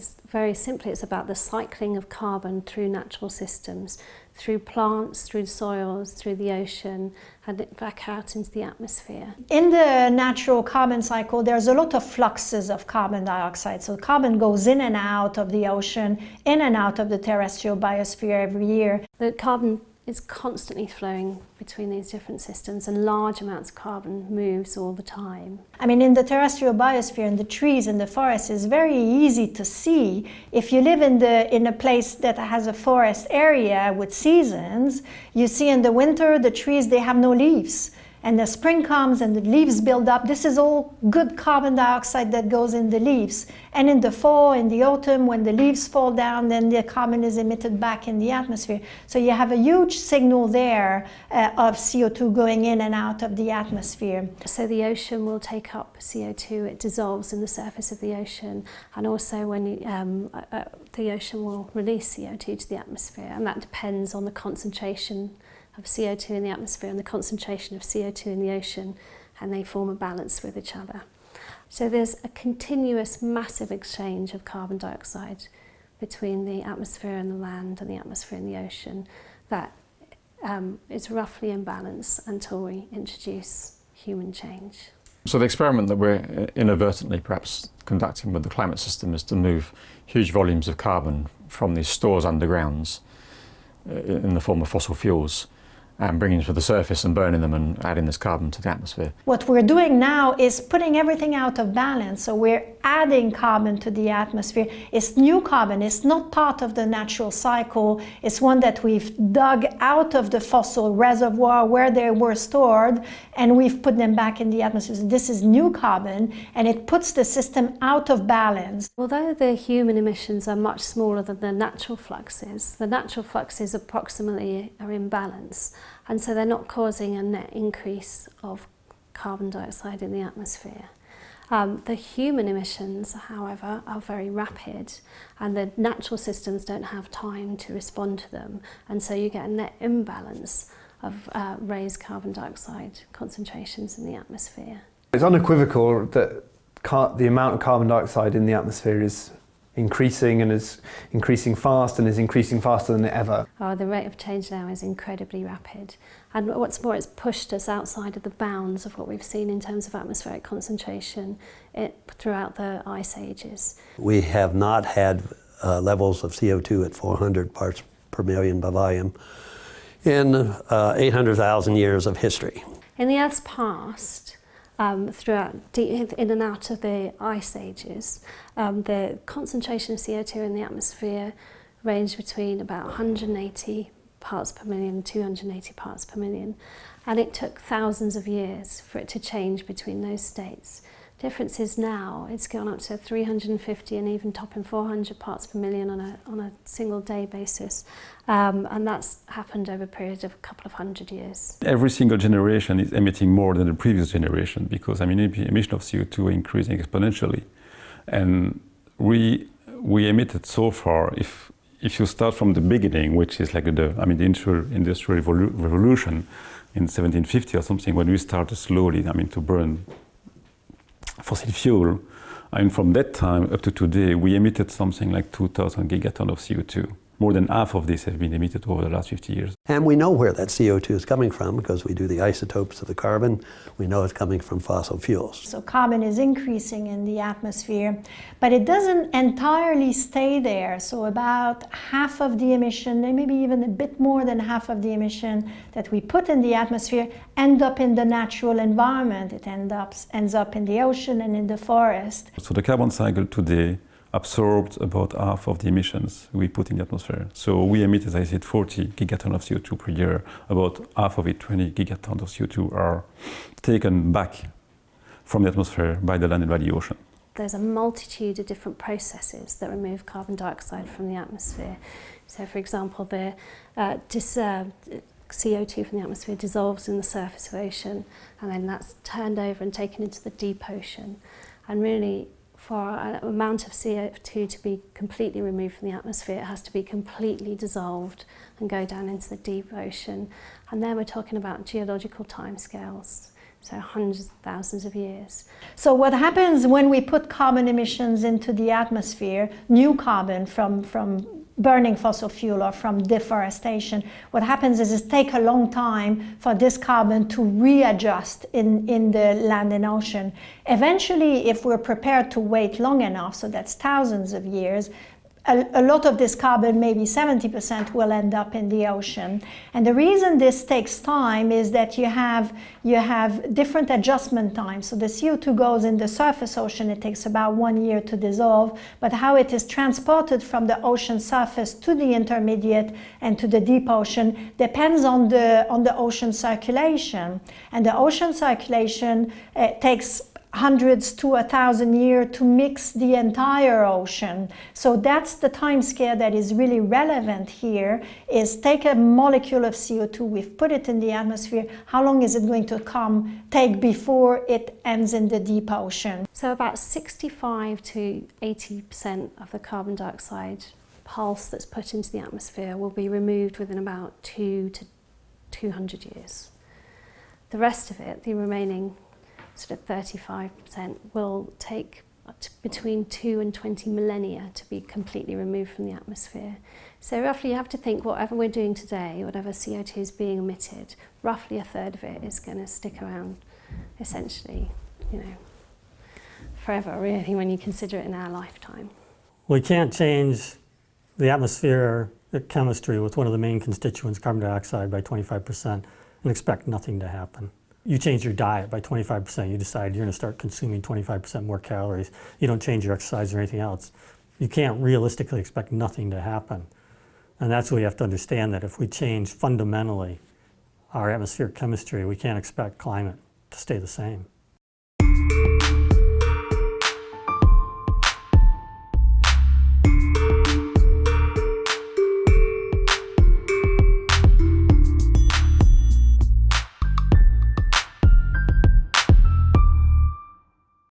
is very simply it's about the cycling of carbon through natural systems, through plants, through soils, through the ocean, and back out into the atmosphere. In the natural carbon cycle, there's a lot of fluxes of carbon dioxide. So carbon goes in and out of the ocean, in and out of the terrestrial biosphere every year. The carbon is constantly flowing between these different systems and large amounts of carbon moves all the time. I mean, in the terrestrial biosphere, in the trees and the forests, it's very easy to see. If you live in, the, in a place that has a forest area with seasons, you see in the winter, the trees, they have no leaves and the spring comes and the leaves build up. This is all good carbon dioxide that goes in the leaves. And in the fall, in the autumn, when the leaves fall down, then the carbon is emitted back in the atmosphere. So you have a huge signal there uh, of CO2 going in and out of the atmosphere. So the ocean will take up CO2, it dissolves in the surface of the ocean, and also when um, uh, uh the ocean will release CO2 to the atmosphere, and that depends on the concentration of CO2 in the atmosphere and the concentration of CO2 in the ocean and they form a balance with each other. So there's a continuous massive exchange of carbon dioxide between the atmosphere and the land and the atmosphere and the ocean that um, is roughly in balance until we introduce human change. So the experiment that we're inadvertently perhaps conducting with the climate system is to move huge volumes of carbon from these stores undergrounds uh, in the form of fossil fuels and bringing them to the surface and burning them and adding this carbon to the atmosphere. What we're doing now is putting everything out of balance. So we're adding carbon to the atmosphere. It's new carbon. It's not part of the natural cycle. It's one that we've dug out of the fossil reservoir where they were stored and we've put them back in the atmosphere. So this is new carbon and it puts the system out of balance. Although the human emissions are much smaller than the natural fluxes, the natural fluxes approximately are in balance and so they're not causing a net increase of carbon dioxide in the atmosphere. Um, the human emissions, however, are very rapid and the natural systems don't have time to respond to them. And so you get a net imbalance of uh, raised carbon dioxide concentrations in the atmosphere. It's unequivocal that the amount of carbon dioxide in the atmosphere is increasing and is increasing fast and is increasing faster than ever. Oh, the rate of change now is incredibly rapid. And what's more, it's pushed us outside of the bounds of what we've seen in terms of atmospheric concentration it, throughout the ice ages. We have not had uh, levels of CO2 at 400 parts per million by volume in uh, 800,000 years of history. In the Earth's past, um, throughout in and out of the ice ages. Um, the concentration of CO2 in the atmosphere ranged between about 180 parts per million, 280 parts per million. And it took thousands of years for it to change between those states. Difference is now it's gone up to 350 and even topping 400 parts per million on a, on a single day basis. Um, and that's happened over a period of a couple of hundred years. Every single generation is emitting more than the previous generation because I mean, emission of CO2 are increasing exponentially. And we, we emitted so far, if, if you start from the beginning, which is like the, I mean, the industrial, industrial revolution in 1750 or something, when we started slowly, I mean, to burn fossil fuel. And from that time up to today, we emitted something like 2,000 gigaton of CO2 more than half of this have been emitted over the last 50 years. And we know where that CO2 is coming from because we do the isotopes of the carbon. We know it's coming from fossil fuels. So carbon is increasing in the atmosphere, but it doesn't entirely stay there. So about half of the emission, maybe even a bit more than half of the emission that we put in the atmosphere end up in the natural environment. It end up, ends up in the ocean and in the forest. So the carbon cycle today absorbed about half of the emissions we put in the atmosphere. So we emit, as I said, 40 gigatons of CO2 per year. About half of it, 20 gigatons of CO2, are taken back from the atmosphere by the land and by the ocean. There's a multitude of different processes that remove carbon dioxide from the atmosphere. So, for example, the uh, dis, uh, CO2 from the atmosphere dissolves in the surface of ocean, and then that's turned over and taken into the deep ocean. And really, for an amount of CO2 to be completely removed from the atmosphere, it has to be completely dissolved and go down into the deep ocean. And then we're talking about geological timescales. so hundreds of thousands of years. So what happens when we put carbon emissions into the atmosphere, new carbon from, from burning fossil fuel or from deforestation, what happens is it takes a long time for this carbon to readjust in, in the land and ocean. Eventually, if we're prepared to wait long enough, so that's thousands of years, a, a, lot of this carbon, maybe 70%, will end up in the ocean. And the reason this takes time is that you have, you have different adjustment times. So the CO2 goes in the surface ocean, it takes about one year to dissolve, but how it is transported from the ocean surface to the intermediate and to the deep ocean depends on the, on the ocean circulation. And the ocean circulation uh, takes hundreds to a thousand years to mix the entire ocean. So that's the time scale that is really relevant here is take a molecule of CO2, we've put it in the atmosphere, how long is it going to come take before it ends in the deep ocean? So about 65 to 80% of the carbon dioxide pulse that's put into the atmosphere will be removed within about two to 200 years. The rest of it, the remaining sort of 35% will take between 2 and 20 millennia to be completely removed from the atmosphere. So roughly you have to think whatever we're doing today, whatever CO2 is being emitted, roughly a third of it is going to stick around essentially, you know, forever really when you consider it in our lifetime. We can't change the atmosphere chemistry with one of the main constituents, carbon dioxide, by 25% and expect nothing to happen you change your diet by 25%, you decide you're going to start consuming 25% more calories, you don't change your exercise or anything else, you can't realistically expect nothing to happen. And that's what we have to understand that if we change fundamentally our atmospheric chemistry, we can't expect climate to stay the same.